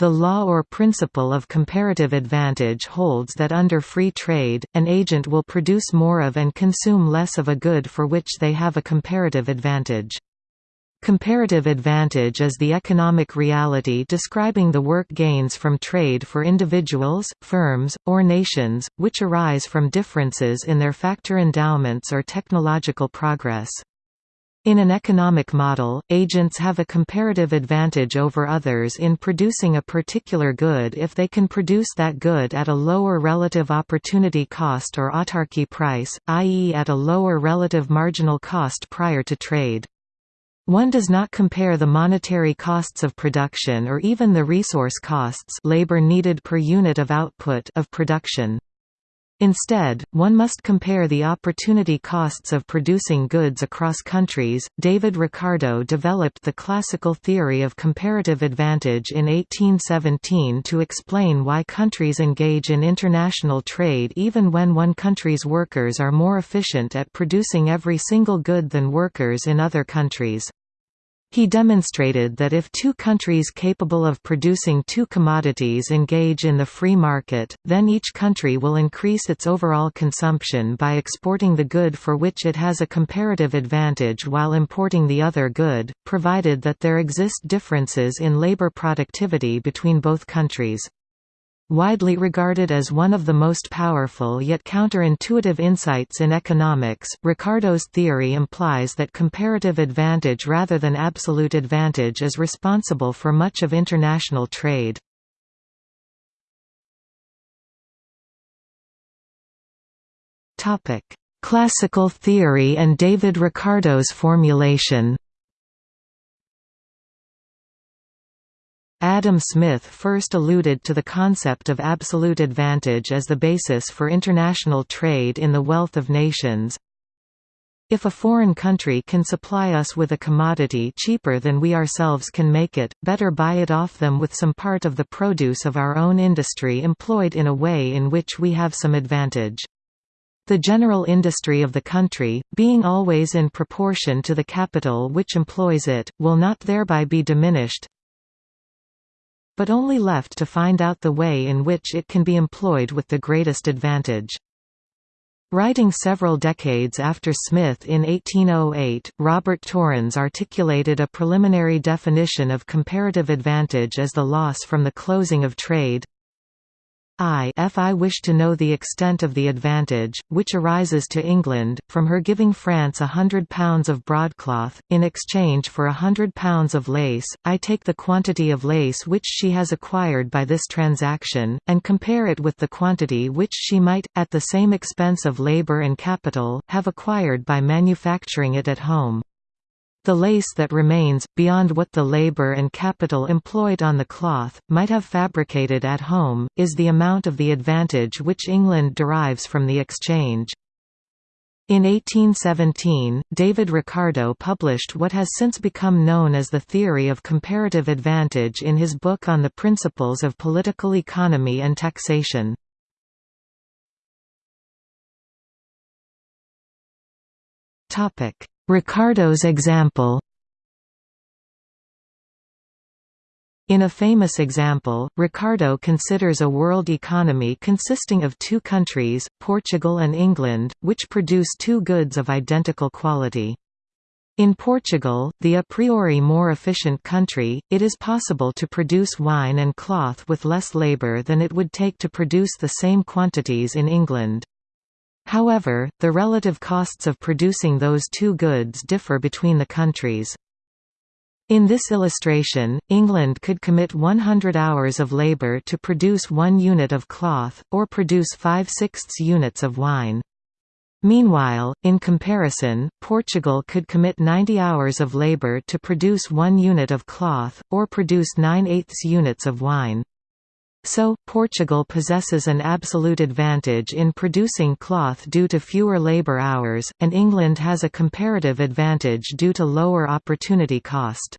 The law or principle of comparative advantage holds that under free trade, an agent will produce more of and consume less of a good for which they have a comparative advantage. Comparative advantage is the economic reality describing the work gains from trade for individuals, firms, or nations, which arise from differences in their factor endowments or technological progress. In an economic model, agents have a comparative advantage over others in producing a particular good if they can produce that good at a lower relative opportunity cost or autarky price, i.e. at a lower relative marginal cost prior to trade. One does not compare the monetary costs of production or even the resource costs labor needed per unit of output of production. Instead, one must compare the opportunity costs of producing goods across countries. David Ricardo developed the classical theory of comparative advantage in 1817 to explain why countries engage in international trade even when one country's workers are more efficient at producing every single good than workers in other countries. He demonstrated that if two countries capable of producing two commodities engage in the free market, then each country will increase its overall consumption by exporting the good for which it has a comparative advantage while importing the other good, provided that there exist differences in labor productivity between both countries. Widely regarded as one of the most powerful yet counterintuitive insights in economics, Ricardo's theory implies that comparative advantage rather than absolute advantage is responsible for much of international trade. Classical theory and David Ricardo's formulation Adam Smith first alluded to the concept of absolute advantage as the basis for international trade in The Wealth of Nations. If a foreign country can supply us with a commodity cheaper than we ourselves can make it, better buy it off them with some part of the produce of our own industry employed in a way in which we have some advantage. The general industry of the country, being always in proportion to the capital which employs it, will not thereby be diminished, but only left to find out the way in which it can be employed with the greatest advantage. Writing several decades after Smith in 1808, Robert Torrens articulated a preliminary definition of comparative advantage as the loss from the closing of trade If I wish to know the extent of the advantage, which arises to England, from her giving France a hundred pounds of broadcloth, in exchange for a hundred pounds of lace, I take the quantity of lace which she has acquired by this transaction, and compare it with the quantity which she might, at the same expense of labour and capital, have acquired by manufacturing it at home. The lace that remains, beyond what the labor and capital employed on the cloth, might have fabricated at home, is the amount of the advantage which England derives from the exchange. In 1817, David Ricardo published what has since become known as the theory of comparative advantage in his book on the principles of political economy and taxation. Topic: Ricardo's example In a famous example, Ricardo considers a world economy consisting of two countries, Portugal and England, which produce two goods of identical quality. In Portugal, the a priori more efficient country, it is possible to produce wine and cloth with less labour than it would take to produce the same quantities in England. However, the relative costs of producing those two goods differ between the countries. In this illustration, England could commit 100 hours of labour to produce one unit of cloth, or produce 5 sixths units of wine. Meanwhile, in comparison, Portugal could commit 90 hours of labour to produce one unit of cloth, or produce 9 eighths units of wine. So, Portugal possesses an absolute advantage in producing cloth due to fewer labour hours, and England has a comparative advantage due to lower opportunity cost.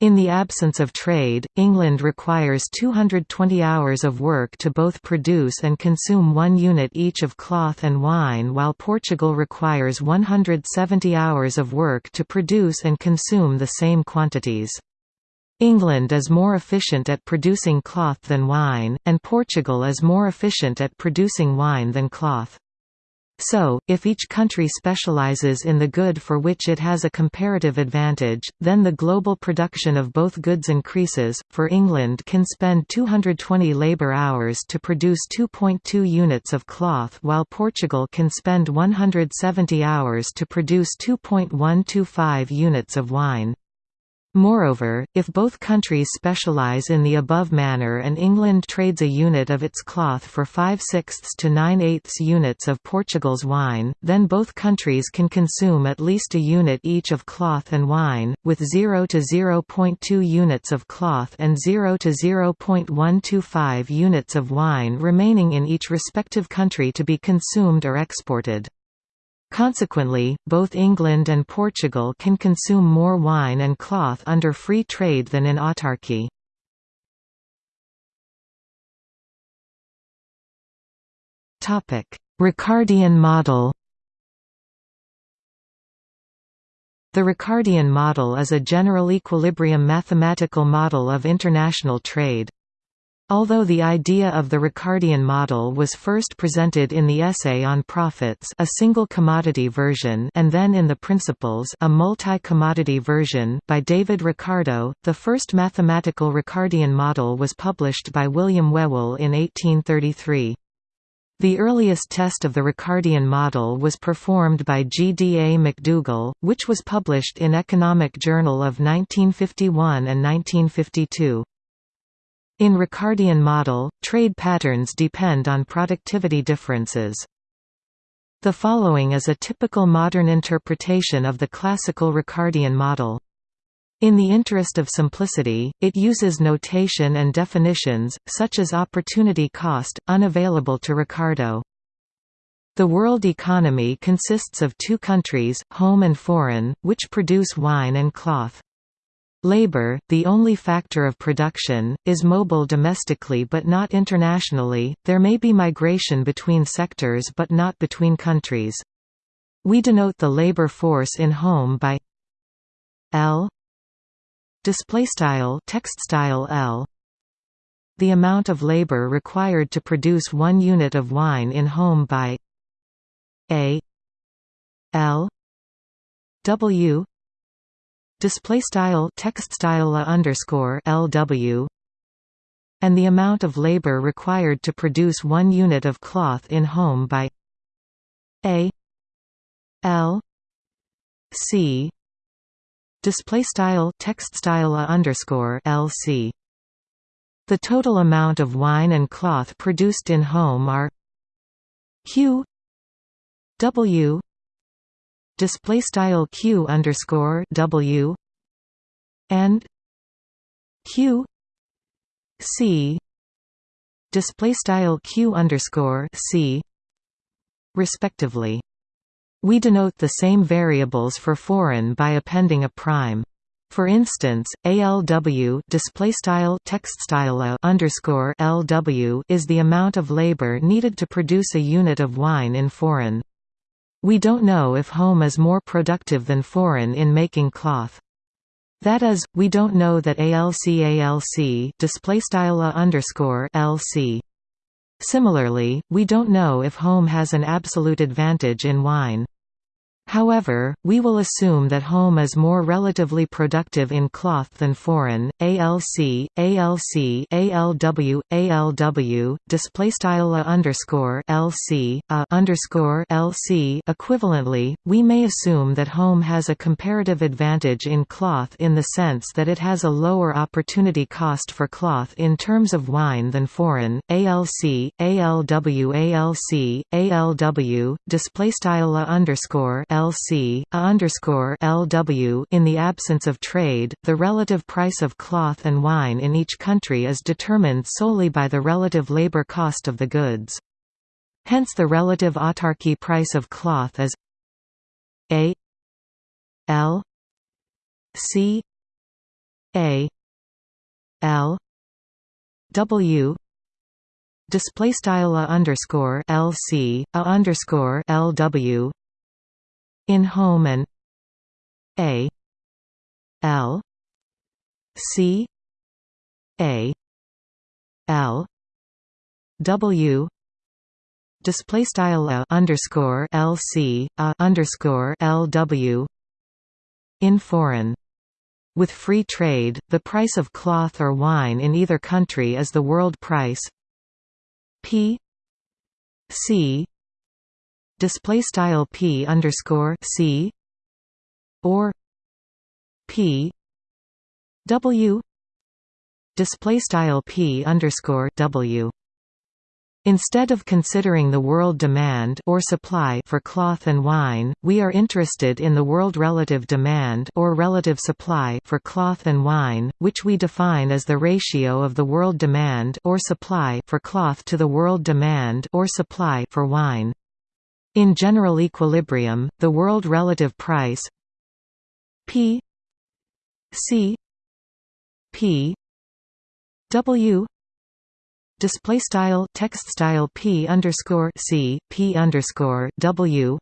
In the absence of trade, England requires 220 hours of work to both produce and consume one unit each of cloth and wine while Portugal requires 170 hours of work to produce and consume the same quantities. England is more efficient at producing cloth than wine, and Portugal is more efficient at producing wine than cloth. So, if each country specializes in the good for which it has a comparative advantage, then the global production of both goods increases. For England can spend 220 labor hours to produce 2.2 units of cloth while Portugal can spend 170 hours to produce 2.125 units of wine. Moreover, if both countries specialize in the above manner and England trades a unit of its cloth for 5 sixths to 9 eighths units of Portugal's wine, then both countries can consume at least a unit each of cloth and wine, with 0 to 0.2 units of cloth and 0 to 0.125 units of wine remaining in each respective country to be consumed or exported. Consequently, both England and Portugal can consume more wine and cloth under free trade than in autarky. Ricardian model The Ricardian model is a general equilibrium mathematical model of international trade. Although the idea of the Ricardian model was first presented in the Essay on Profits a single commodity version and then in the Principles a multi-commodity version by David Ricardo, the first mathematical Ricardian model was published by William Whewell in 1833. The earliest test of the Ricardian model was performed by G. D. A. MacDougall, which was published in Economic Journal of 1951 and 1952. In Ricardian model, trade patterns depend on productivity differences. The following is a typical modern interpretation of the classical Ricardian model. In the interest of simplicity, it uses notation and definitions, such as opportunity cost, unavailable to Ricardo. The world economy consists of two countries, home and foreign, which produce wine and cloth. Labor, the only factor of production, is mobile domestically but not internationally. There may be migration between sectors but not between countries. We denote the labor force in home by L L the amount of labor required to produce 1 unit of wine in home by A L W display style text style underscore lw and the amount of labor required to produce one unit of cloth in home by a l c display style text style underscore lc the total amount of wine and cloth produced in home are q w display style q underscore w and q c display style q underscore c respectively. We denote the same variables for foreign by appending a prime. For instance, ALW display style text style underscore LW is the amount of labor needed to produce a unit of wine in foreign. We don't know if home is more productive than foreign in making cloth. That is, we don't know that ALC ALC display style underscore LC. Similarly, we don't know if home has an absolute advantage in wine. However, we will assume that home is more relatively productive in cloth than foreign. ALC, ALC, ALW, ALW, display style a underscore LC, a underscore LC. Equivalently, we may assume that home has a comparative advantage in cloth in the sense that it has a lower opportunity cost for cloth in terms of wine than foreign. ALC, ALW, ALC, ALW, display style a underscore LC, underscore LW in the absence of trade, the relative price of cloth and wine in each country is determined solely by the relative labor cost of the goods. Hence the relative autarky price of cloth is A L C A L W display style underscore LC a underscore LW in home and a l C A L W display style a underscore LC a underscore LW in foreign. With free trade, the price of cloth or wine in either country is the world price. P C display style P underscore C or P W display style P underscore W Instead of considering the world demand or supply for cloth and wine, we are interested in the world relative demand or relative supply for cloth and wine, which we define as the ratio of the world demand or supply for cloth to the world demand or supply for wine. In general equilibrium, the world relative price P C P W display style text style p underscore c p underscore w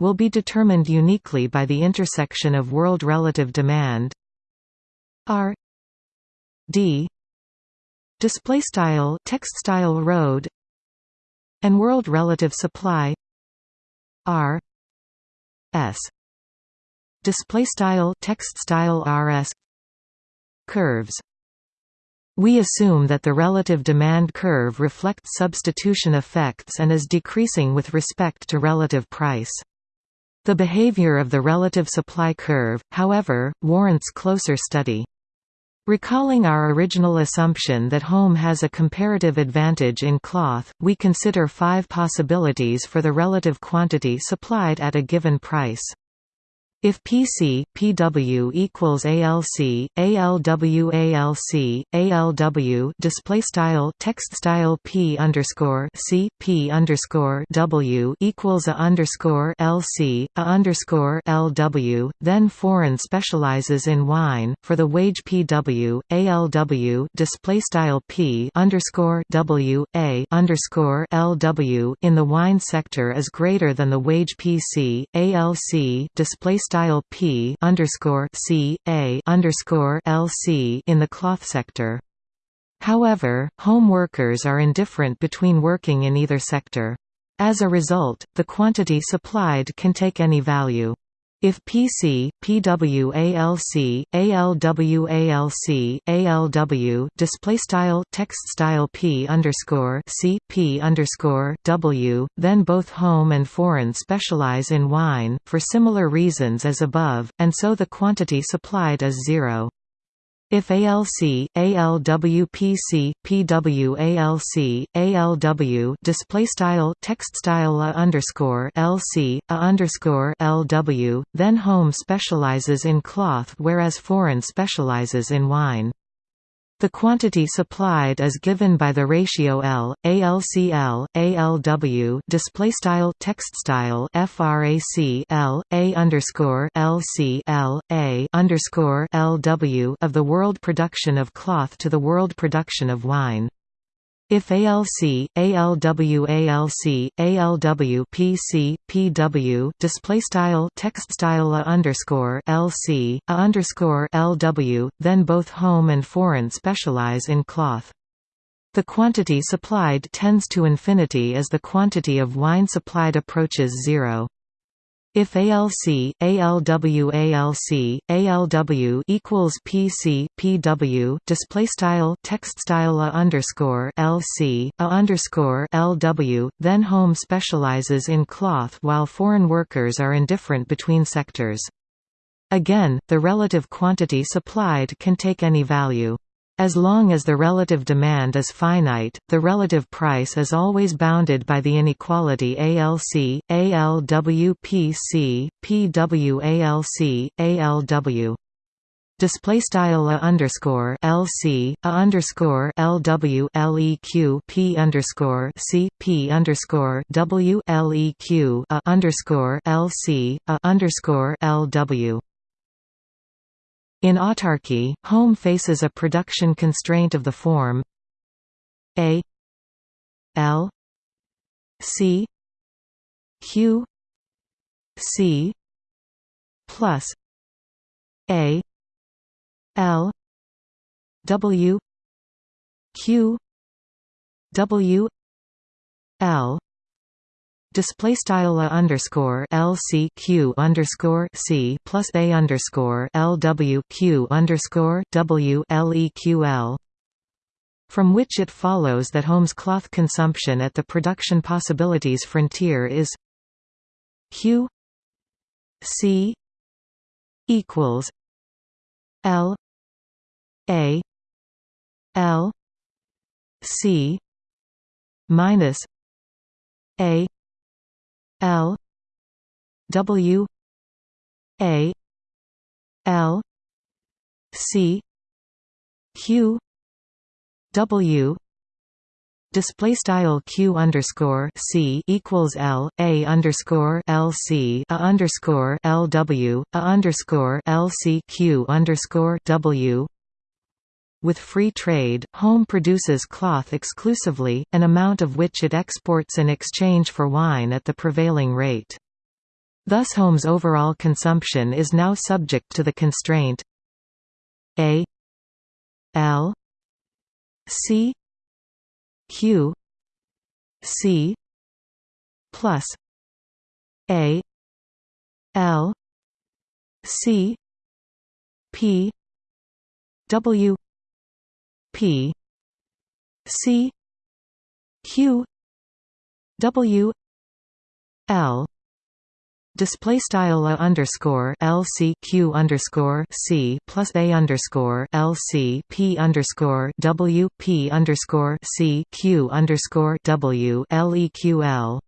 will be determined uniquely by the intersection of world relative demand r d display style text style road and world relative supply r s display style text style rs curves we assume that the relative demand curve reflects substitution effects and is decreasing with respect to relative price. The behavior of the relative supply curve, however, warrants closer study. Recalling our original assumption that home has a comparative advantage in cloth, we consider five possibilities for the relative quantity supplied at a given price. If PC PW equals ALC, ALW ALC, ALW display style text style P underscore C P underscore W equals a underscore LC, a underscore LW, then foreign specializes in wine. For the wage PW, ALW display style P underscore W A underscore LW in the wine sector is greater than the wage PC, ALC display style style P underscore C A underscore L C in the cloth sector. However, home workers are indifferent between working in either sector. As a result, the quantity supplied can take any value. If PC, PWALC, ALWALC, ALW display style text style P underscore C P underscore W, then both home and foreign specialize in wine for similar reasons as above, and so the quantity supplied is zero. If ALC, ALWPC, PWALC, ALW display style text style a underscore LC, a underscore LW, then home specializes in cloth whereas foreign specializes in wine. The quantity supplied is given by the ratio L, ALCL, ALW display style text style frac L, A underscore LC L, A underscore LW of the world production of cloth to the world production of wine. If ALC, ALW ALC, ALW PC, PW display style text style a underscore LC, a underscore LW, then both home and foreign specialize in cloth. The quantity supplied tends to infinity as the quantity of wine supplied approaches zero. If ALC, ALW ALC, ALW equals PC, PW display style text style a underscore LC, a underscore LW, then home specializes in cloth while foreign workers are indifferent between sectors. Again, the relative quantity supplied can take any value. As long as the relative demand is finite, the relative price is always bounded by the inequality ALC, ALWPC, PWALC, ALW. Display style a underscore LC a underscore LW LEQ P underscore C P underscore W LEQ a underscore LC a underscore LW in autarky, home faces a production constraint of the form A L C Q C plus A L W Q W L display style a underscore L C Q underscore C plus a underscore L W Q underscore W L E Q L from which it follows that home's cloth consumption at the production possibilities frontier is Q C equals L A L C minus A L W A L C Q W display style q underscore c equals l a underscore l c a underscore l w a underscore l c q underscore w with free trade, Home produces cloth exclusively, an amount of which it exports in exchange for wine at the prevailing rate. Thus Home's overall consumption is now subject to the constraint A L C Q C plus A L C P W P C Q W L. Display style underscore L C Q underscore C plus a underscore L C P underscore W P underscore C Q underscore W L E Q L.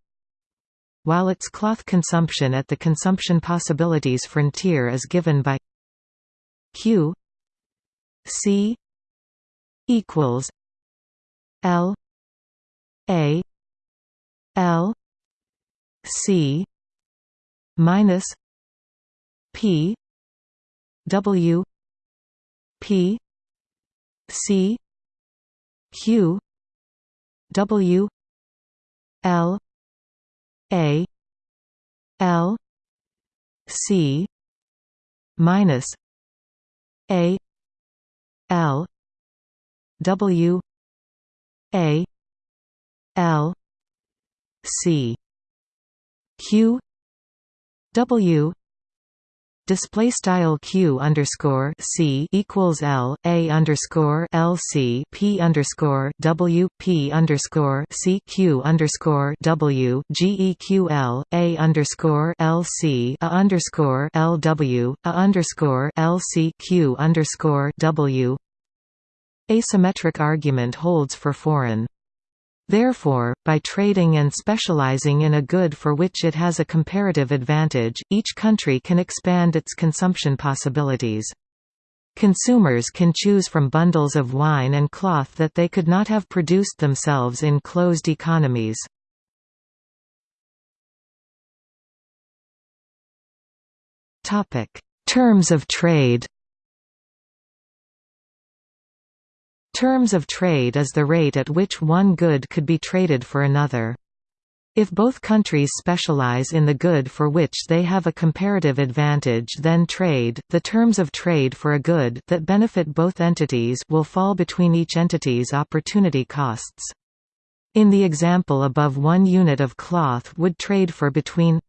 While its cloth consumption at the consumption possibilities frontier is given by Q C equals L A L C minus P W P C Q W L A L C minus A L W A L C. Q W. Display style q underscore c equals l a underscore l c p underscore w p underscore c q underscore w g e q l a underscore l c a underscore l w a underscore l c q underscore w Asymmetric argument holds for foreign. Therefore, by trading and specializing in a good for which it has a comparative advantage, each country can expand its consumption possibilities. Consumers can choose from bundles of wine and cloth that they could not have produced themselves in closed economies. Terms of trade Terms of trade is the rate at which one good could be traded for another. If both countries specialize in the good for which they have a comparative advantage then trade, the terms of trade for a good that benefit both entities will fall between each entity's opportunity costs. In the example above one unit of cloth would trade for between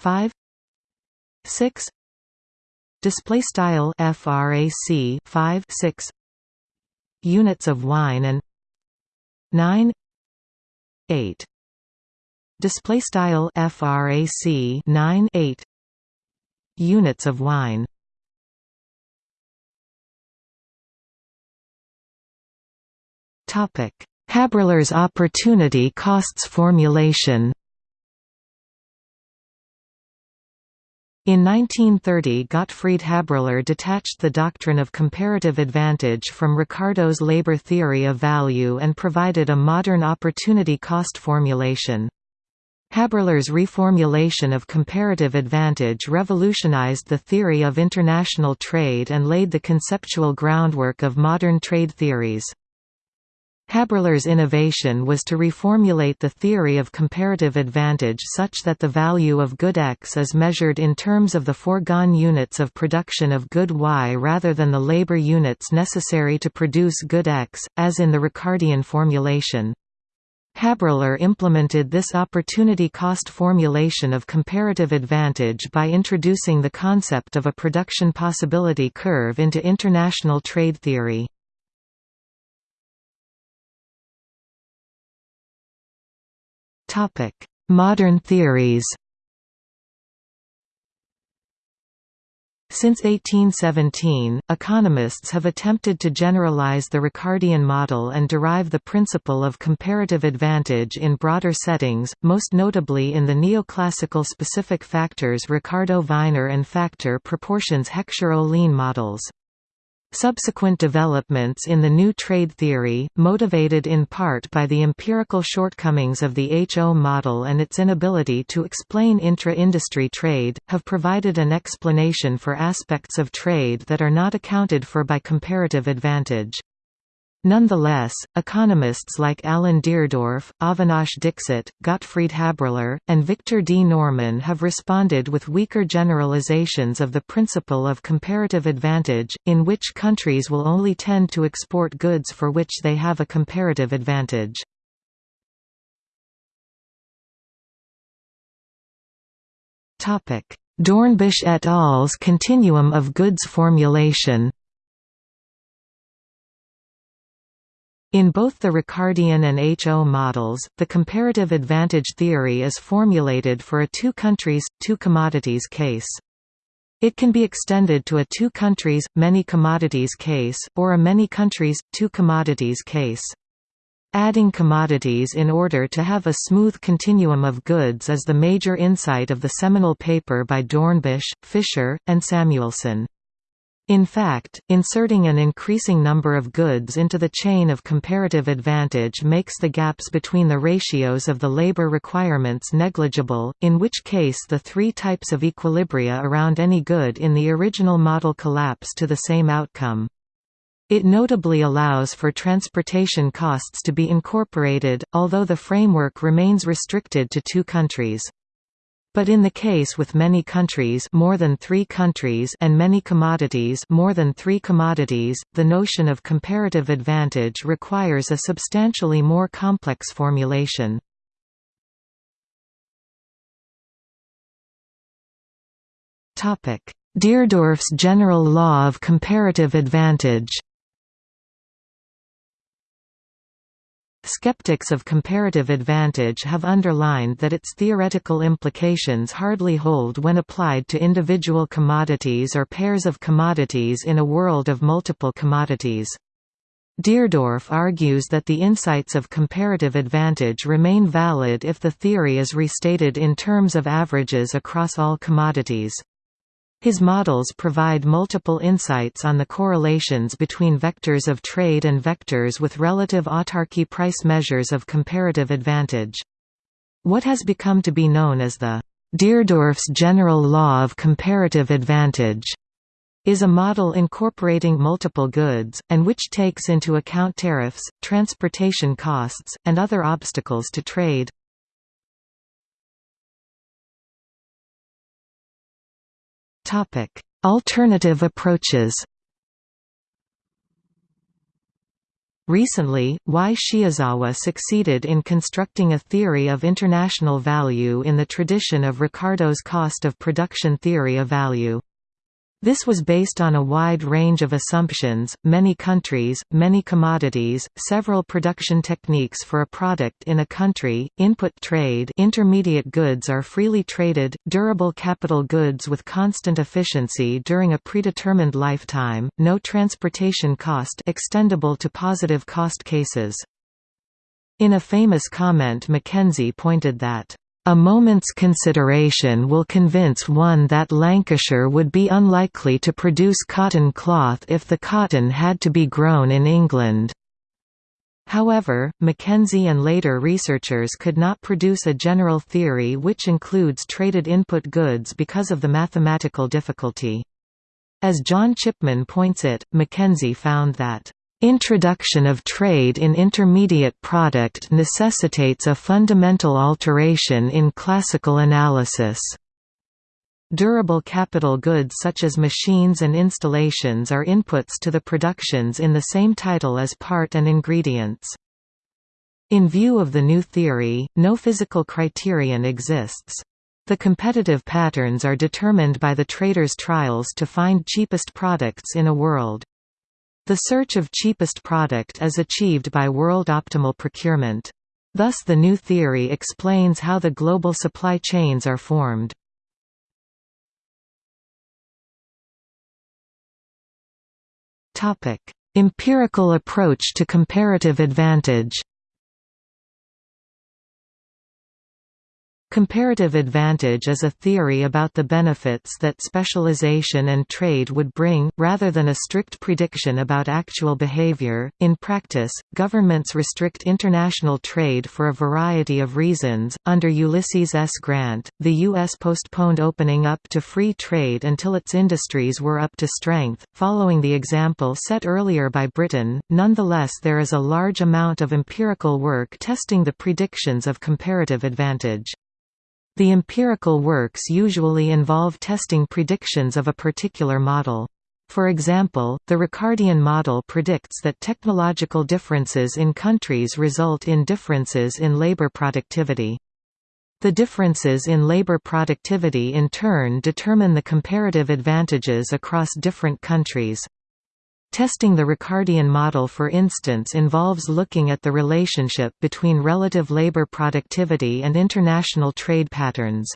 5 6 display style frac 5 6 units of wine and 9 8 display style frac 9 8 units of wine. Topic. Haberler's opportunity costs formulation In 1930 Gottfried Haberler detached the doctrine of comparative advantage from Ricardo's labor theory of value and provided a modern opportunity cost formulation. Haberler's reformulation of comparative advantage revolutionized the theory of international trade and laid the conceptual groundwork of modern trade theories. Haberler's innovation was to reformulate the theory of comparative advantage such that the value of good X is measured in terms of the foregone units of production of good Y rather than the labor units necessary to produce good X, as in the Ricardian formulation. Haberler implemented this opportunity cost formulation of comparative advantage by introducing the concept of a production possibility curve into international trade theory. Modern theories Since 1817, economists have attempted to generalize the Ricardian model and derive the principle of comparative advantage in broader settings, most notably in the neoclassical specific factors Ricardo-Viner and factor proportions Heckscher-Ohlin models. Subsequent developments in the new trade theory, motivated in part by the empirical shortcomings of the HO model and its inability to explain intra-industry trade, have provided an explanation for aspects of trade that are not accounted for by comparative advantage. Nonetheless, economists like Alan Deardorff, Avinash Dixit, Gottfried Haberler, and Victor D. Norman have responded with weaker generalizations of the principle of comparative advantage, in which countries will only tend to export goods for which they have a comparative advantage. Dornbusch et al.'s continuum of goods formulation In both the Ricardian and HO models, the comparative advantage theory is formulated for a two countries, two commodities case. It can be extended to a two countries, many commodities case, or a many countries, two commodities case. Adding commodities in order to have a smooth continuum of goods is the major insight of the seminal paper by Dornbusch, Fischer, and Samuelson. In fact, inserting an increasing number of goods into the chain of comparative advantage makes the gaps between the ratios of the labor requirements negligible, in which case the three types of equilibria around any good in the original model collapse to the same outcome. It notably allows for transportation costs to be incorporated, although the framework remains restricted to two countries. But in the case with many countries more than three countries and many commodities more than three commodities, the notion of comparative advantage requires a substantially more complex formulation. Deardorff's general law of comparative advantage Skeptics of comparative advantage have underlined that its theoretical implications hardly hold when applied to individual commodities or pairs of commodities in a world of multiple commodities. Deardorff argues that the insights of comparative advantage remain valid if the theory is restated in terms of averages across all commodities. His models provide multiple insights on the correlations between vectors of trade and vectors with relative autarky price measures of comparative advantage. What has become to be known as the Deardorff's general law of comparative advantage is a model incorporating multiple goods, and which takes into account tariffs, transportation costs, and other obstacles to trade. Topic: Alternative approaches. Recently, Y. Shiozawa succeeded in constructing a theory of international value in the tradition of Ricardo's cost of production theory of value. This was based on a wide range of assumptions, many countries, many commodities, several production techniques for a product in a country, input trade intermediate goods are freely traded, durable capital goods with constant efficiency during a predetermined lifetime, no transportation cost extendable to positive cost cases. In a famous comment McKenzie pointed that a moment's consideration will convince one that Lancashire would be unlikely to produce cotton cloth if the cotton had to be grown in England. However, McKenzie and later researchers could not produce a general theory which includes traded input goods because of the mathematical difficulty. As John Chipman points it, McKenzie found that Introduction of trade in intermediate product necessitates a fundamental alteration in classical analysis. Durable capital goods such as machines and installations are inputs to the productions in the same title as part and ingredients. In view of the new theory, no physical criterion exists. The competitive patterns are determined by the trader's trials to find cheapest products in a world. The search of cheapest product is achieved by world optimal procurement. Thus the new theory explains how the global supply chains are formed. Empirical approach to comparative advantage Comparative advantage is a theory about the benefits that specialization and trade would bring, rather than a strict prediction about actual behavior. In practice, governments restrict international trade for a variety of reasons. Under Ulysses S. Grant, the U.S. postponed opening up to free trade until its industries were up to strength, following the example set earlier by Britain. Nonetheless, there is a large amount of empirical work testing the predictions of comparative advantage. The empirical works usually involve testing predictions of a particular model. For example, the Ricardian model predicts that technological differences in countries result in differences in labor productivity. The differences in labor productivity in turn determine the comparative advantages across different countries. Testing the Ricardian model for instance involves looking at the relationship between relative labor productivity and international trade patterns.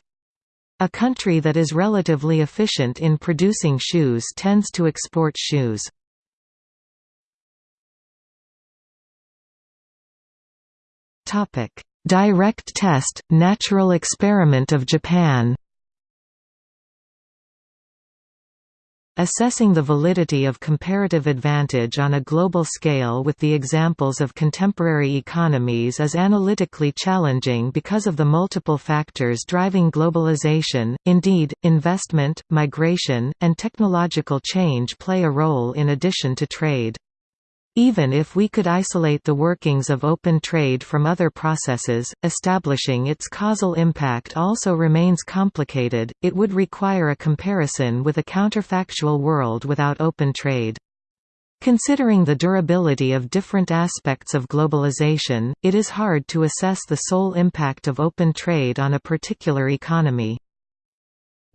A country that is relatively efficient in producing shoes tends to export shoes. Direct test, natural experiment of Japan Assessing the validity of comparative advantage on a global scale with the examples of contemporary economies is analytically challenging because of the multiple factors driving globalization. Indeed, investment, migration, and technological change play a role in addition to trade. Even if we could isolate the workings of open trade from other processes, establishing its causal impact also remains complicated, it would require a comparison with a counterfactual world without open trade. Considering the durability of different aspects of globalization, it is hard to assess the sole impact of open trade on a particular economy.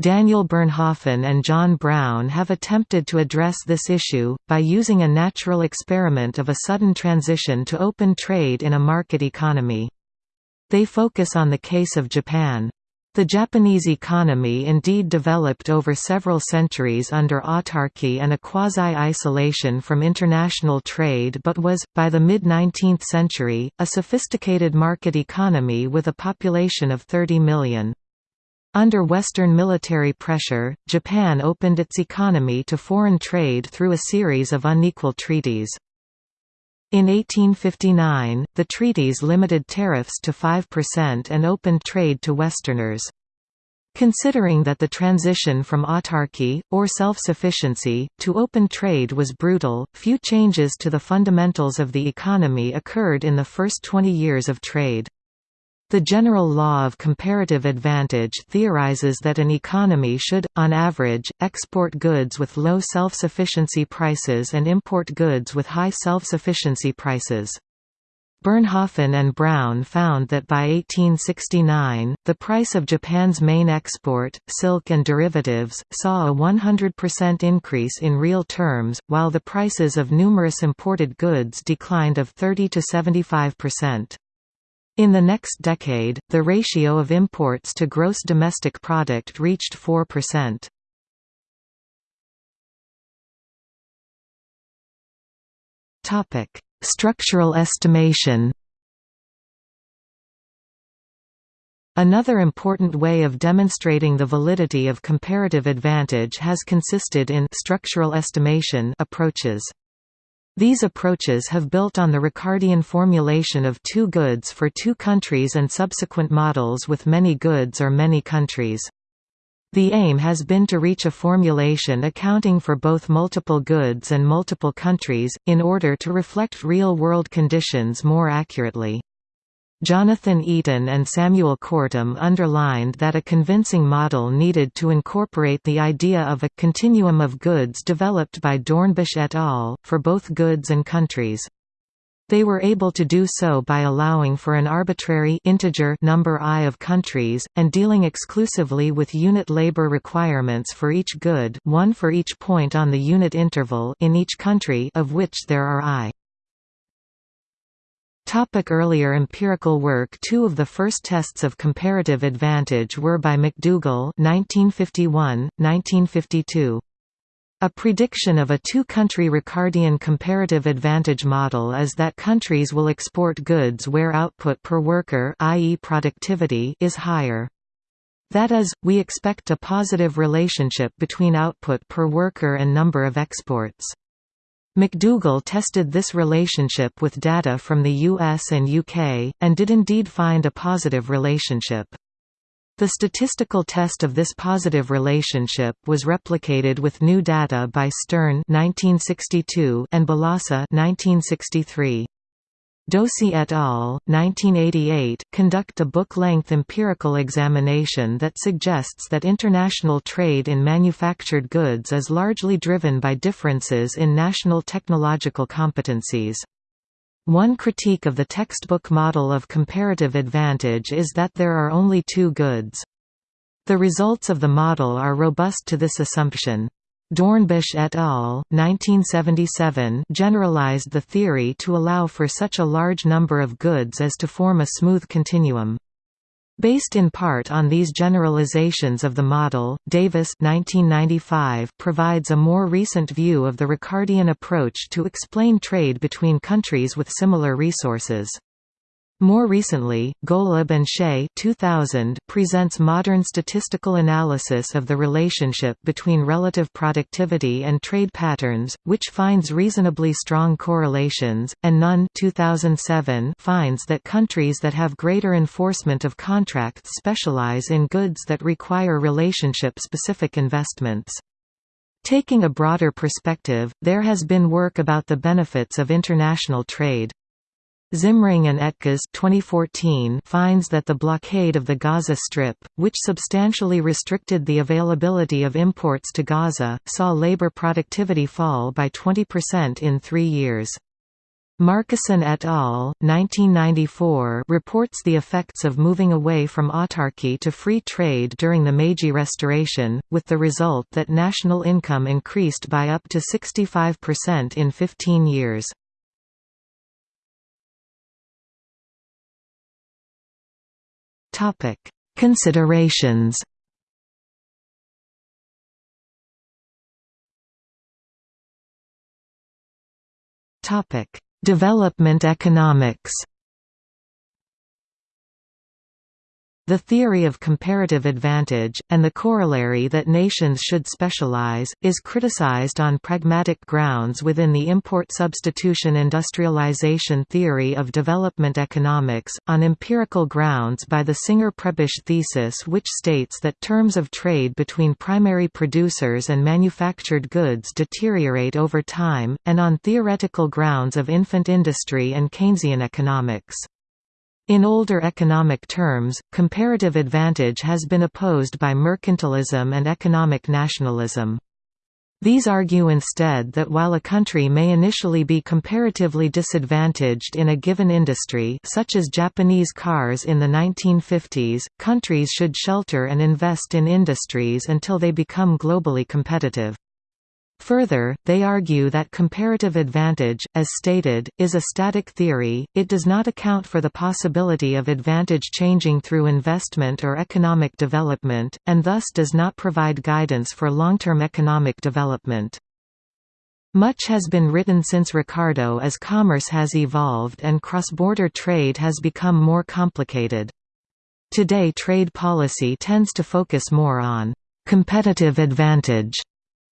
Daniel Bernhofen and John Brown have attempted to address this issue, by using a natural experiment of a sudden transition to open trade in a market economy. They focus on the case of Japan. The Japanese economy indeed developed over several centuries under autarky and a quasi-isolation from international trade but was, by the mid-19th century, a sophisticated market economy with a population of 30 million. Under Western military pressure, Japan opened its economy to foreign trade through a series of unequal treaties. In 1859, the treaties limited tariffs to 5% and opened trade to Westerners. Considering that the transition from autarky, or self-sufficiency, to open trade was brutal, few changes to the fundamentals of the economy occurred in the first 20 years of trade. The general law of comparative advantage theorizes that an economy should, on average, export goods with low self-sufficiency prices and import goods with high self-sufficiency prices. Bernhofen and Brown found that by 1869, the price of Japan's main export, silk and derivatives, saw a 100% increase in real terms, while the prices of numerous imported goods declined of 30 to 75%. In the next decade, the ratio of imports to gross domestic product reached 4%. Topic: Structural estimation. Another important way of demonstrating the validity of comparative advantage has consisted in structural estimation approaches. These approaches have built on the Ricardian formulation of two goods for two countries and subsequent models with many goods or many countries. The aim has been to reach a formulation accounting for both multiple goods and multiple countries, in order to reflect real-world conditions more accurately. Jonathan Eaton and Samuel Kortum underlined that a convincing model needed to incorporate the idea of a continuum of goods developed by Dornbusch et al., for both goods and countries. They were able to do so by allowing for an arbitrary integer number i of countries, and dealing exclusively with unit labor requirements for each good one for each point on the unit interval in each country of which there are i. Topic earlier empirical work Two of the first tests of comparative advantage were by MacDougall 1951, 1952. A prediction of a two-country Ricardian comparative advantage model is that countries will export goods where output per worker i.e. productivity is higher. That is, we expect a positive relationship between output per worker and number of exports. MacDougall tested this relationship with data from the US and UK, and did indeed find a positive relationship. The statistical test of this positive relationship was replicated with new data by Stern 1962 and Balassa 1963. Dosi et al. 1988 conduct a book-length empirical examination that suggests that international trade in manufactured goods is largely driven by differences in national technological competencies. One critique of the textbook model of comparative advantage is that there are only two goods. The results of the model are robust to this assumption. Dornbusch et al. 1977 generalized the theory to allow for such a large number of goods as to form a smooth continuum. Based in part on these generalizations of the model, Davis 1995 provides a more recent view of the Ricardian approach to explain trade between countries with similar resources. More recently, Golub and Hsieh 2000 presents modern statistical analysis of the relationship between relative productivity and trade patterns, which finds reasonably strong correlations, and Nunn 2007 finds that countries that have greater enforcement of contracts specialize in goods that require relationship-specific investments. Taking a broader perspective, there has been work about the benefits of international trade. Zimring and Etkes 2014 finds that the blockade of the Gaza Strip, which substantially restricted the availability of imports to Gaza, saw labor productivity fall by 20% in three years. Markusen et al. 1994 reports the effects of moving away from autarky to free trade during the Meiji Restoration, with the result that national income increased by up to 65% in 15 years. Topic: Considerations. Topic: Development economics. The theory of comparative advantage, and the corollary that nations should specialize, is criticized on pragmatic grounds within the import substitution industrialization theory of development economics, on empirical grounds by the Singer-Prebisch thesis which states that terms of trade between primary producers and manufactured goods deteriorate over time, and on theoretical grounds of infant industry and Keynesian economics. In older economic terms, comparative advantage has been opposed by mercantilism and economic nationalism. These argue instead that while a country may initially be comparatively disadvantaged in a given industry such as Japanese cars in the 1950s, countries should shelter and invest in industries until they become globally competitive. Further, they argue that comparative advantage, as stated, is a static theory, it does not account for the possibility of advantage changing through investment or economic development, and thus does not provide guidance for long-term economic development. Much has been written since Ricardo as commerce has evolved and cross-border trade has become more complicated. Today trade policy tends to focus more on competitive advantage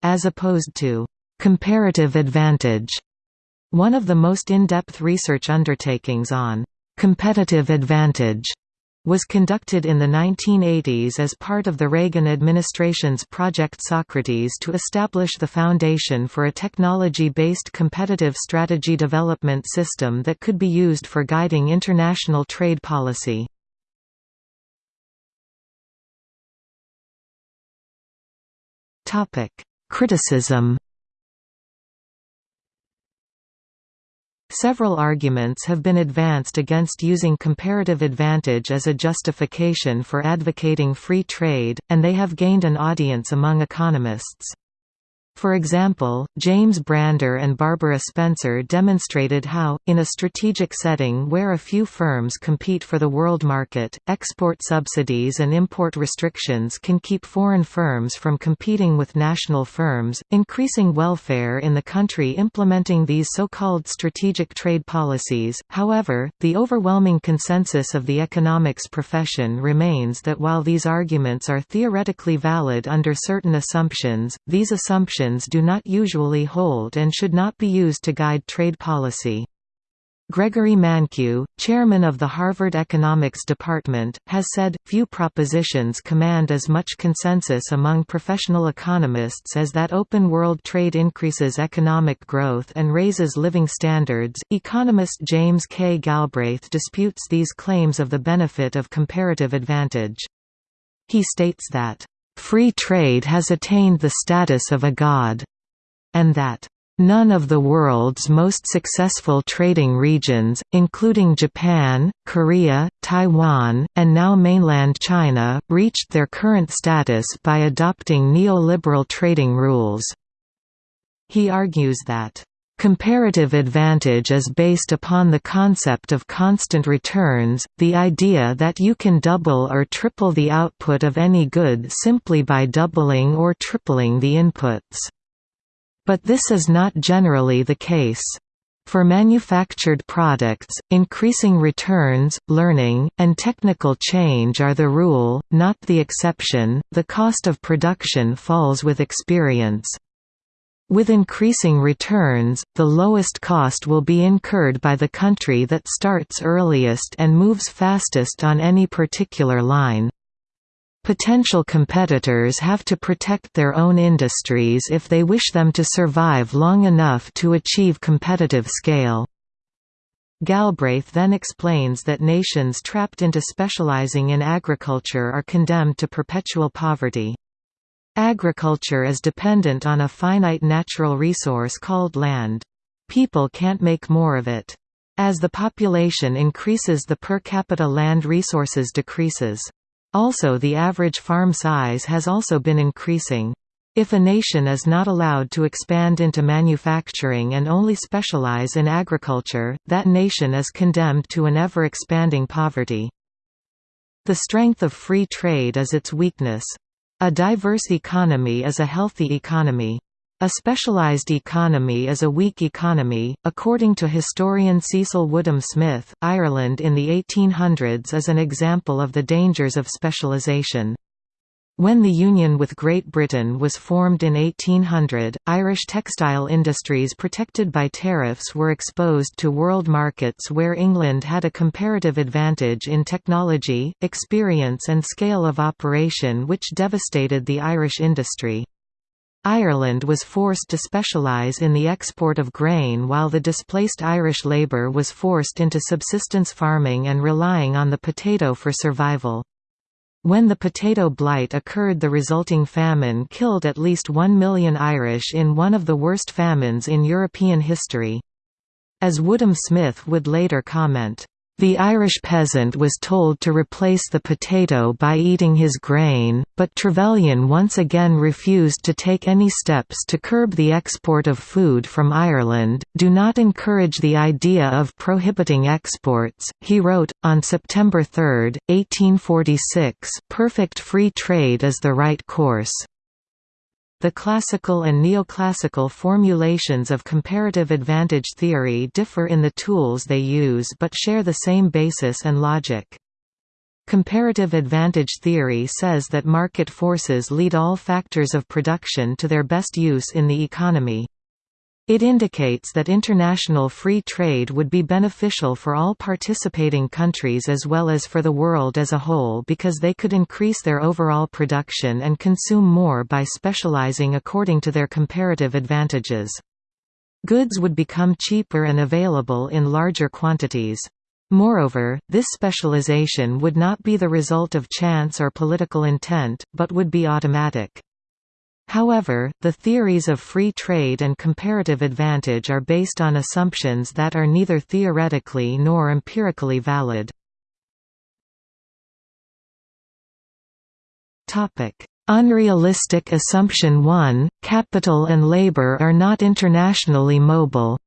as opposed to comparative advantage. One of the most in-depth research undertakings on competitive advantage was conducted in the 1980s as part of the Reagan administration's Project Socrates to establish the foundation for a technology-based competitive strategy development system that could be used for guiding international trade policy. Criticism Several arguments have been advanced against using comparative advantage as a justification for advocating free trade, and they have gained an audience among economists. For example, James Brander and Barbara Spencer demonstrated how, in a strategic setting where a few firms compete for the world market, export subsidies and import restrictions can keep foreign firms from competing with national firms, increasing welfare in the country implementing these so-called strategic trade policies. However, the overwhelming consensus of the economics profession remains that while these arguments are theoretically valid under certain assumptions, these assumptions do not usually hold and should not be used to guide trade policy. Gregory Mankiw, chairman of the Harvard Economics Department, has said, few propositions command as much consensus among professional economists as that open world trade increases economic growth and raises living standards. Economist James K. Galbraith disputes these claims of the benefit of comparative advantage. He states that free trade has attained the status of a god, and that None of the world's most successful trading regions, including Japan, Korea, Taiwan, and now mainland China, reached their current status by adopting neoliberal trading rules. He argues that Comparative advantage is based upon the concept of constant returns, the idea that you can double or triple the output of any good simply by doubling or tripling the inputs. But this is not generally the case. For manufactured products, increasing returns, learning, and technical change are the rule, not the exception. The cost of production falls with experience, with increasing returns, the lowest cost will be incurred by the country that starts earliest and moves fastest on any particular line. Potential competitors have to protect their own industries if they wish them to survive long enough to achieve competitive scale. Galbraith then explains that nations trapped into specializing in agriculture are condemned to perpetual poverty. Agriculture is dependent on a finite natural resource called land. People can't make more of it. As the population increases the per capita land resources decreases. Also the average farm size has also been increasing. If a nation is not allowed to expand into manufacturing and only specialize in agriculture, that nation is condemned to an ever-expanding poverty. The strength of free trade is its weakness. A diverse economy is a healthy economy. A specialized economy is a weak economy. According to historian Cecil Woodham Smith, Ireland in the 1800s is an example of the dangers of specialization. When the union with Great Britain was formed in 1800, Irish textile industries protected by tariffs were exposed to world markets where England had a comparative advantage in technology, experience and scale of operation which devastated the Irish industry. Ireland was forced to specialise in the export of grain while the displaced Irish labour was forced into subsistence farming and relying on the potato for survival. When the potato blight occurred the resulting famine killed at least one million Irish in one of the worst famines in European history. As Woodham Smith would later comment, the Irish peasant was told to replace the potato by eating his grain, but Trevelyan once again refused to take any steps to curb the export of food from Ireland. Do not encourage the idea of prohibiting exports, he wrote, on September 3, 1846 perfect free trade is the right course. The classical and neoclassical formulations of comparative advantage theory differ in the tools they use but share the same basis and logic. Comparative advantage theory says that market forces lead all factors of production to their best use in the economy. It indicates that international free trade would be beneficial for all participating countries as well as for the world as a whole because they could increase their overall production and consume more by specializing according to their comparative advantages. Goods would become cheaper and available in larger quantities. Moreover, this specialization would not be the result of chance or political intent, but would be automatic. However, the theories of free trade and comparative advantage are based on assumptions that are neither theoretically nor empirically valid. Unrealistic assumption 1, capital and labor are not internationally mobile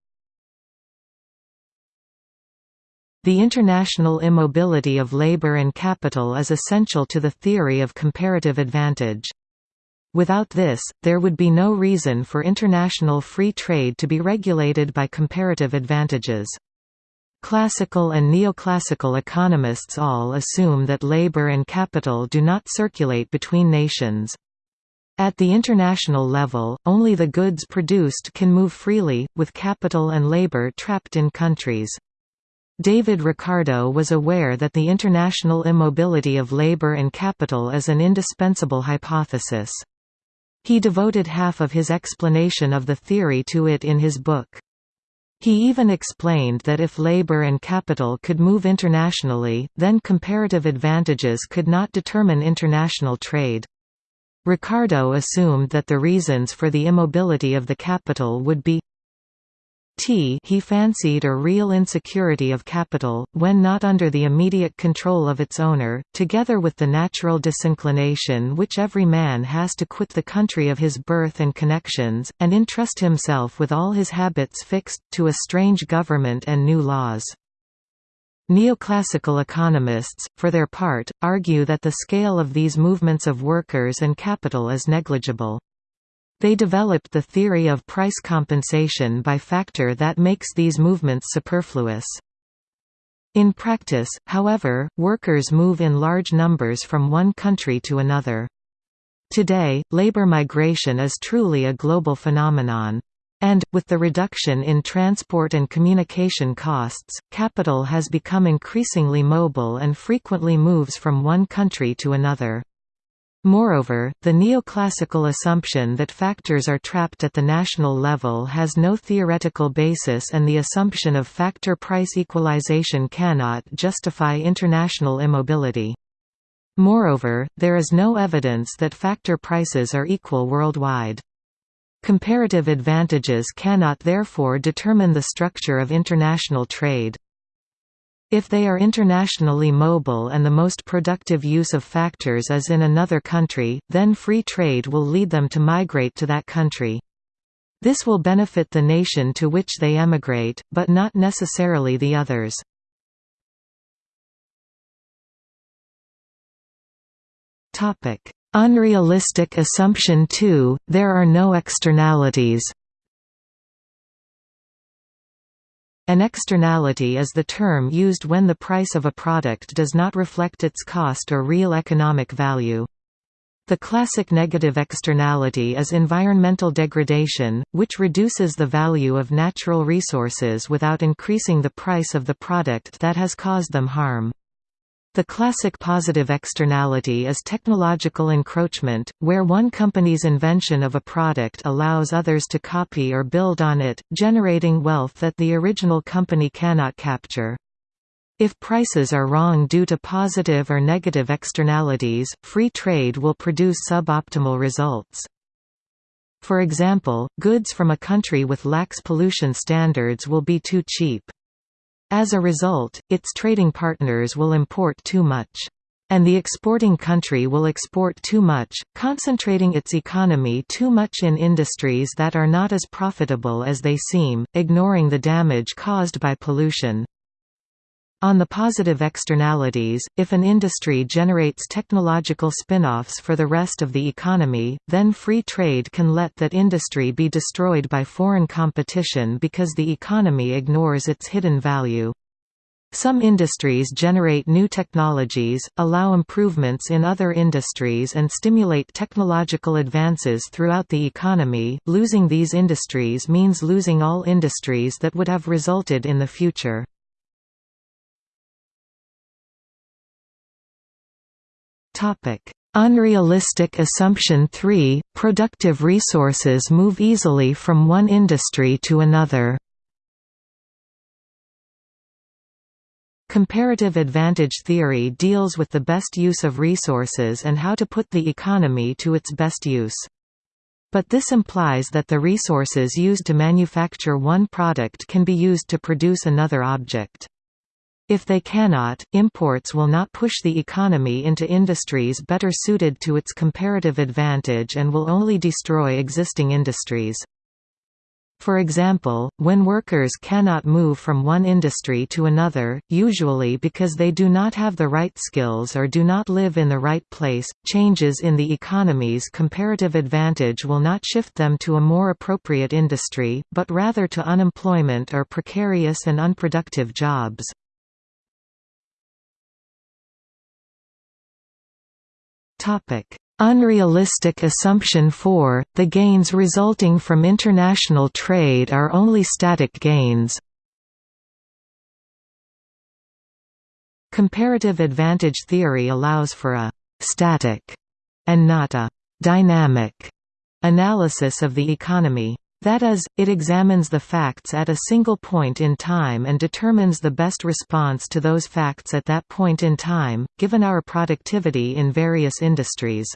The international immobility of labor and capital is essential to the theory of comparative advantage. Without this, there would be no reason for international free trade to be regulated by comparative advantages. Classical and neoclassical economists all assume that labor and capital do not circulate between nations. At the international level, only the goods produced can move freely, with capital and labor trapped in countries. David Ricardo was aware that the international immobility of labor and capital is an indispensable hypothesis. He devoted half of his explanation of the theory to it in his book. He even explained that if labor and capital could move internationally, then comparative advantages could not determine international trade. Ricardo assumed that the reasons for the immobility of the capital would be T he fancied a real insecurity of capital, when not under the immediate control of its owner, together with the natural disinclination which every man has to quit the country of his birth and connections, and entrust himself with all his habits fixed, to a strange government and new laws. Neoclassical economists, for their part, argue that the scale of these movements of workers and capital is negligible. They developed the theory of price compensation by factor that makes these movements superfluous. In practice, however, workers move in large numbers from one country to another. Today, labor migration is truly a global phenomenon. And, with the reduction in transport and communication costs, capital has become increasingly mobile and frequently moves from one country to another. Moreover, the neoclassical assumption that factors are trapped at the national level has no theoretical basis and the assumption of factor price equalization cannot justify international immobility. Moreover, there is no evidence that factor prices are equal worldwide. Comparative advantages cannot therefore determine the structure of international trade. If they are internationally mobile and the most productive use of factors is in another country, then free trade will lead them to migrate to that country. This will benefit the nation to which they emigrate, but not necessarily the others. Unrealistic assumption 2, there are no externalities An externality is the term used when the price of a product does not reflect its cost or real economic value. The classic negative externality is environmental degradation, which reduces the value of natural resources without increasing the price of the product that has caused them harm. The classic positive externality is technological encroachment, where one company's invention of a product allows others to copy or build on it, generating wealth that the original company cannot capture. If prices are wrong due to positive or negative externalities, free trade will produce suboptimal results. For example, goods from a country with lax pollution standards will be too cheap. As a result, its trading partners will import too much. And the exporting country will export too much, concentrating its economy too much in industries that are not as profitable as they seem, ignoring the damage caused by pollution. On the positive externalities, if an industry generates technological spin-offs for the rest of the economy, then free trade can let that industry be destroyed by foreign competition because the economy ignores its hidden value. Some industries generate new technologies, allow improvements in other industries and stimulate technological advances throughout the economy. Losing these industries means losing all industries that would have resulted in the future. Unrealistic assumption 3 – Productive resources move easily from one industry to another Comparative advantage theory deals with the best use of resources and how to put the economy to its best use. But this implies that the resources used to manufacture one product can be used to produce another object. If they cannot, imports will not push the economy into industries better suited to its comparative advantage and will only destroy existing industries. For example, when workers cannot move from one industry to another, usually because they do not have the right skills or do not live in the right place, changes in the economy's comparative advantage will not shift them to a more appropriate industry, but rather to unemployment or precarious and unproductive jobs. Unrealistic assumption 4, the gains resulting from international trade are only static gains. Comparative advantage theory allows for a «static» and not a «dynamic» analysis of the economy. That is, it examines the facts at a single point in time and determines the best response to those facts at that point in time, given our productivity in various industries.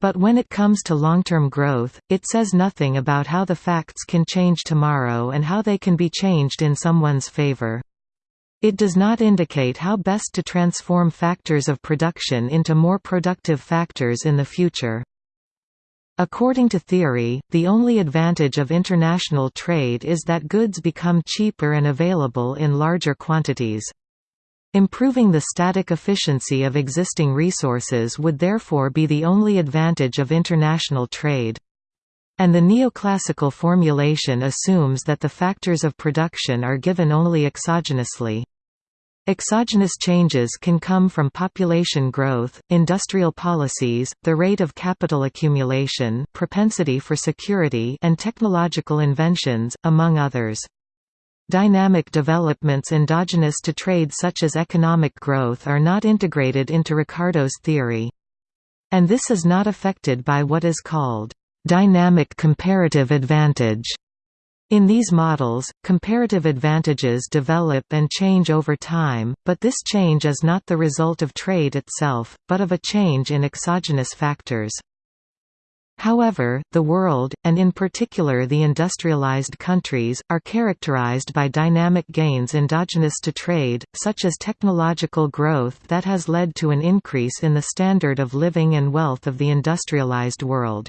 But when it comes to long-term growth, it says nothing about how the facts can change tomorrow and how they can be changed in someone's favor. It does not indicate how best to transform factors of production into more productive factors in the future. According to theory, the only advantage of international trade is that goods become cheaper and available in larger quantities. Improving the static efficiency of existing resources would therefore be the only advantage of international trade. And the neoclassical formulation assumes that the factors of production are given only exogenously. Exogenous changes can come from population growth, industrial policies, the rate of capital accumulation, propensity for security and technological inventions, among others. Dynamic developments endogenous to trade such as economic growth are not integrated into Ricardo's theory. And this is not affected by what is called dynamic comparative advantage in these models, comparative advantages develop and change over time, but this change is not the result of trade itself, but of a change in exogenous factors. However, the world, and in particular the industrialized countries, are characterized by dynamic gains endogenous to trade, such as technological growth that has led to an increase in the standard of living and wealth of the industrialized world.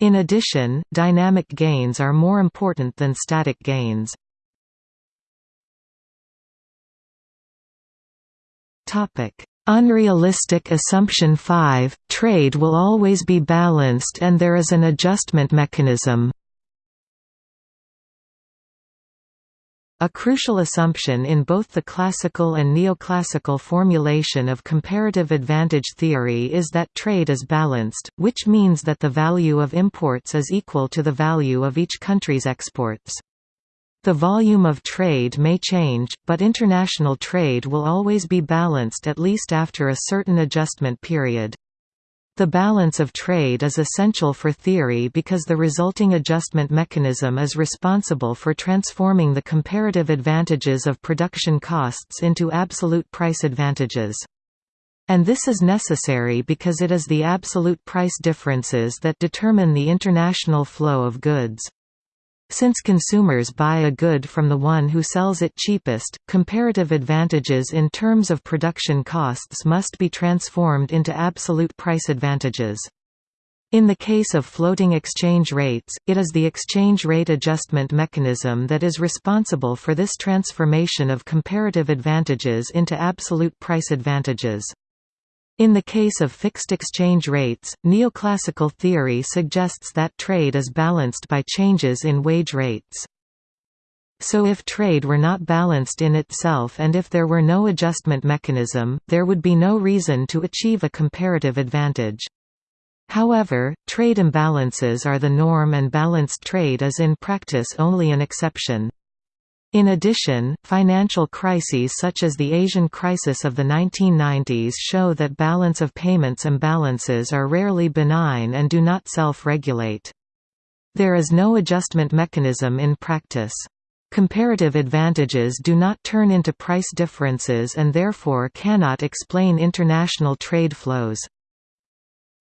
In addition, dynamic gains are more important than static gains. Unrealistic assumption 5, trade will always be balanced and there is an adjustment mechanism. A crucial assumption in both the classical and neoclassical formulation of comparative advantage theory is that trade is balanced, which means that the value of imports is equal to the value of each country's exports. The volume of trade may change, but international trade will always be balanced at least after a certain adjustment period. The balance of trade is essential for theory because the resulting adjustment mechanism is responsible for transforming the comparative advantages of production costs into absolute price advantages. And this is necessary because it is the absolute price differences that determine the international flow of goods. Since consumers buy a good from the one who sells it cheapest, comparative advantages in terms of production costs must be transformed into absolute price advantages. In the case of floating exchange rates, it is the exchange rate adjustment mechanism that is responsible for this transformation of comparative advantages into absolute price advantages. In the case of fixed exchange rates, neoclassical theory suggests that trade is balanced by changes in wage rates. So if trade were not balanced in itself and if there were no adjustment mechanism, there would be no reason to achieve a comparative advantage. However, trade imbalances are the norm and balanced trade is in practice only an exception. In addition, financial crises such as the Asian crisis of the 1990s show that balance of payments imbalances are rarely benign and do not self-regulate. There is no adjustment mechanism in practice. Comparative advantages do not turn into price differences and therefore cannot explain international trade flows.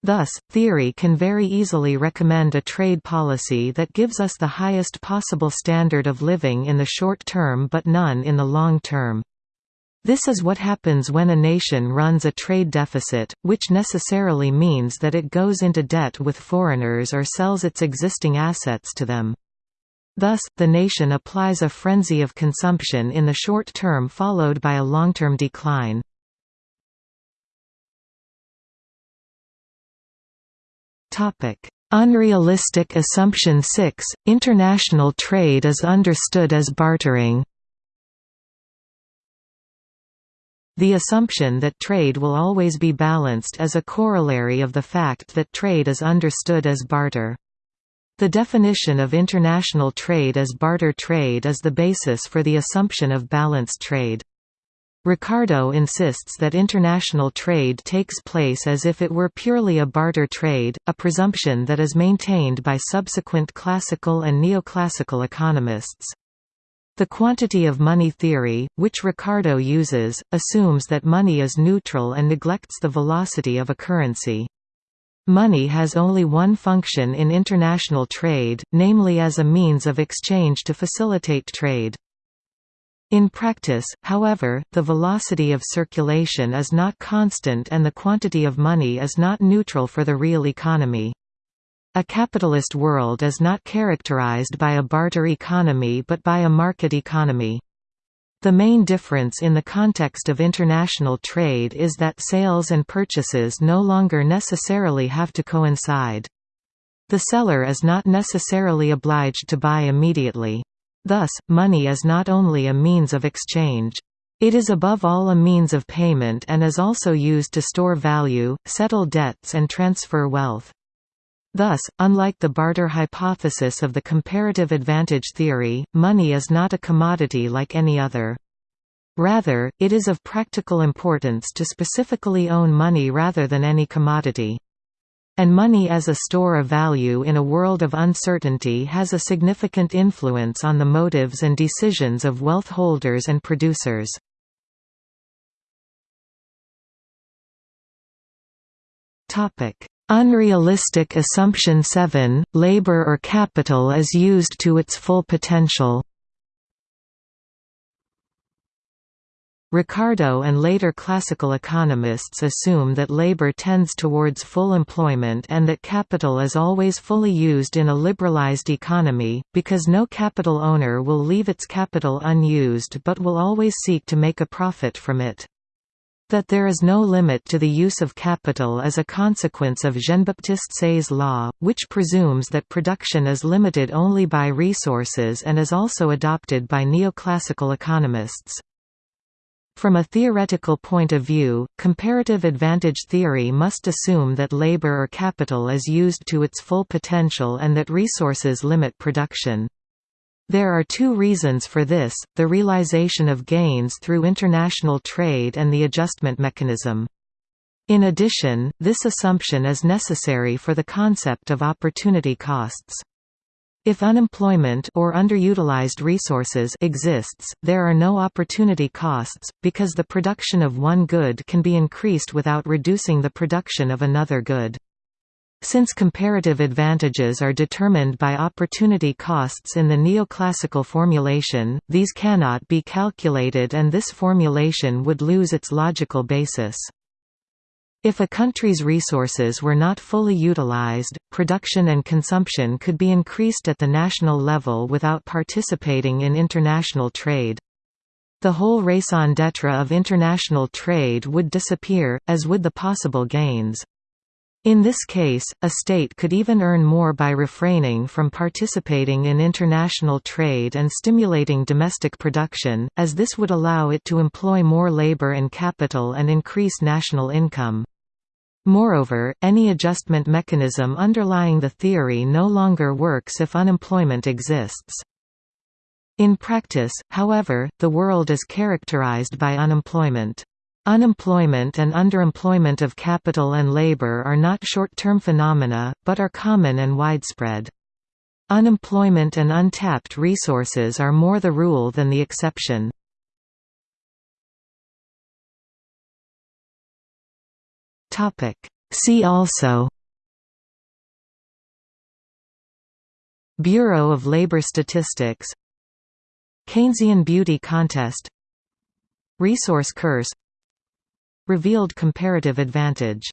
Thus, theory can very easily recommend a trade policy that gives us the highest possible standard of living in the short term but none in the long term. This is what happens when a nation runs a trade deficit, which necessarily means that it goes into debt with foreigners or sells its existing assets to them. Thus, the nation applies a frenzy of consumption in the short term followed by a long-term decline. Unrealistic assumption 6 – International trade is understood as bartering The assumption that trade will always be balanced is a corollary of the fact that trade is understood as barter. The definition of international trade as barter trade is the basis for the assumption of balanced trade. Ricardo insists that international trade takes place as if it were purely a barter trade, a presumption that is maintained by subsequent classical and neoclassical economists. The quantity of money theory, which Ricardo uses, assumes that money is neutral and neglects the velocity of a currency. Money has only one function in international trade, namely as a means of exchange to facilitate trade. In practice, however, the velocity of circulation is not constant and the quantity of money is not neutral for the real economy. A capitalist world is not characterized by a barter economy but by a market economy. The main difference in the context of international trade is that sales and purchases no longer necessarily have to coincide. The seller is not necessarily obliged to buy immediately. Thus, money is not only a means of exchange. It is above all a means of payment and is also used to store value, settle debts and transfer wealth. Thus, unlike the barter hypothesis of the comparative advantage theory, money is not a commodity like any other. Rather, it is of practical importance to specifically own money rather than any commodity. And money as a store of value in a world of uncertainty has a significant influence on the motives and decisions of wealth holders and producers. Unrealistic assumption 7, labor or capital is used to its full potential Ricardo and later classical economists assume that labor tends towards full employment and that capital is always fully used in a liberalized economy, because no capital owner will leave its capital unused but will always seek to make a profit from it. That there is no limit to the use of capital is a consequence of Jean-Baptiste Say's law, which presumes that production is limited only by resources and is also adopted by neoclassical economists. From a theoretical point of view, comparative advantage theory must assume that labor or capital is used to its full potential and that resources limit production. There are two reasons for this, the realization of gains through international trade and the adjustment mechanism. In addition, this assumption is necessary for the concept of opportunity costs. If unemployment or underutilized resources exists, there are no opportunity costs, because the production of one good can be increased without reducing the production of another good. Since comparative advantages are determined by opportunity costs in the neoclassical formulation, these cannot be calculated and this formulation would lose its logical basis. If a country's resources were not fully utilized, production and consumption could be increased at the national level without participating in international trade. The whole raison d'etre of international trade would disappear, as would the possible gains. In this case, a state could even earn more by refraining from participating in international trade and stimulating domestic production, as this would allow it to employ more labor and capital and increase national income. Moreover, any adjustment mechanism underlying the theory no longer works if unemployment exists. In practice, however, the world is characterized by unemployment. Unemployment and underemployment of capital and labor are not short-term phenomena, but are common and widespread. Unemployment and untapped resources are more the rule than the exception. See also Bureau of Labor Statistics Keynesian Beauty Contest Resource Curse Revealed comparative advantage